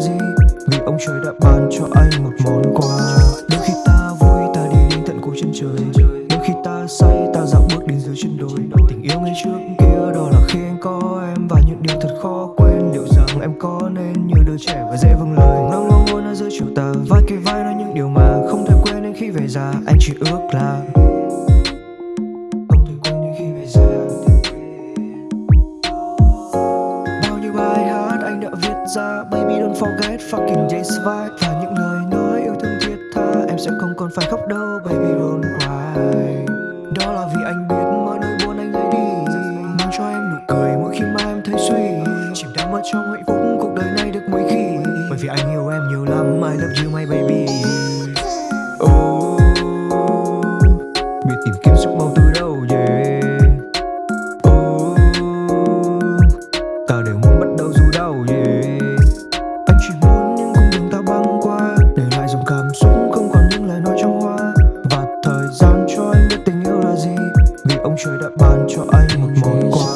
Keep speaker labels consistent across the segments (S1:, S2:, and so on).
S1: gì? Vì ông trời đã ban cho anh một món quà. Đôi khi ta vui, ta đi đến tận cuối chân trời. Đôi khi ta say, ta dạo bước đến dưới chân đồi. Tình yêu ngày trước kia đó là khi anh có em. Và những điều thật khó quên, Liệu rằng em có nên như đứa trẻ và dễ vâng lời. Nó ngóng ngôi nó giữa chiều tà Vai kề vai nói những điều mà không thể quên. Đến khi về già, Anh chỉ ước là ra, Baby, don't forget fucking days vibe Và những lời nói yêu thương thiết tha. Em sẽ không còn phải khóc đâu, Baby, don't cry. Đó là vì anh biết mọi nỗi buồn anh lấy đi. Mang cho em nụ cười mỗi khi mà em thấy suy. Chìm đắm ở trong hạnh phúc, cuộc đời này được mấy khi. Bởi vì anh yêu em nhiều lắm, I love you, my baby. Trời đã ban cho anh một món quà.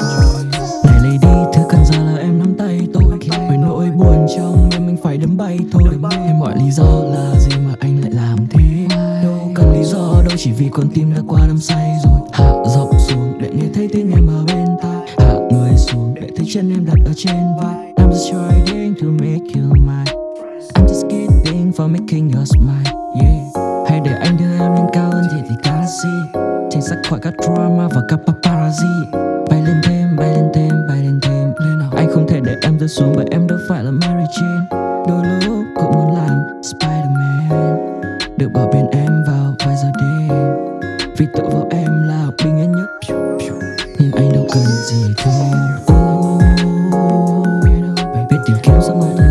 S2: Này đi, thứ cần giờ là em nắm tay tôi. Với nỗi buồn trong em mình phải đấm bay thôi. Em mọi lý do là gì mà anh lại làm thế? Đâu cần lý do đâu chỉ vì con tim đã qua đắm say rồi. Hạ giọng xuống để nghe thấy tiếng em ở bên tai. Hạ người xuống để thấy chân em đặt ở trên vai. I'm just trying to make you mine. I'm just kidding for making you smile Yeah. Khỏi các drama và các paparazzi. Bay lên thêm, bay lên thêm, bay lên thêm. Lên nào Anh không thể để em rơi xuống bởi em đâu phải là Mary Jane. Đôi lúc cũng muốn làm Spider-Man. Được bảo bên em vào vài giờ đêm. Vì tựa vào em là bình yên nhất. Nhưng anh đâu cần gì thêm. Biết tìm kiếm giấc mơ.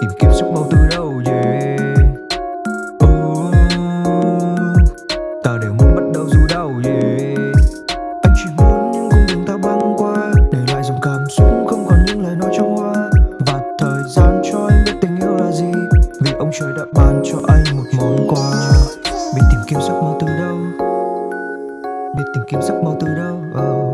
S1: Tìm kiếm sức mong từ đâu yeah Oh, ta đều muốn bắt đầu dù đau yeah Anh chỉ muốn những cung đường ta băng qua Để lại dòng cảm xúc không còn những lời nói trong hoa. Và thời gian cho anh biết tình yêu là gì Vì ông trời đã ban cho anh một món quà. Biết tìm kiếm giấc mơ từ đâu? Biết tìm kiếm giấc mơ từ đâu? Oh.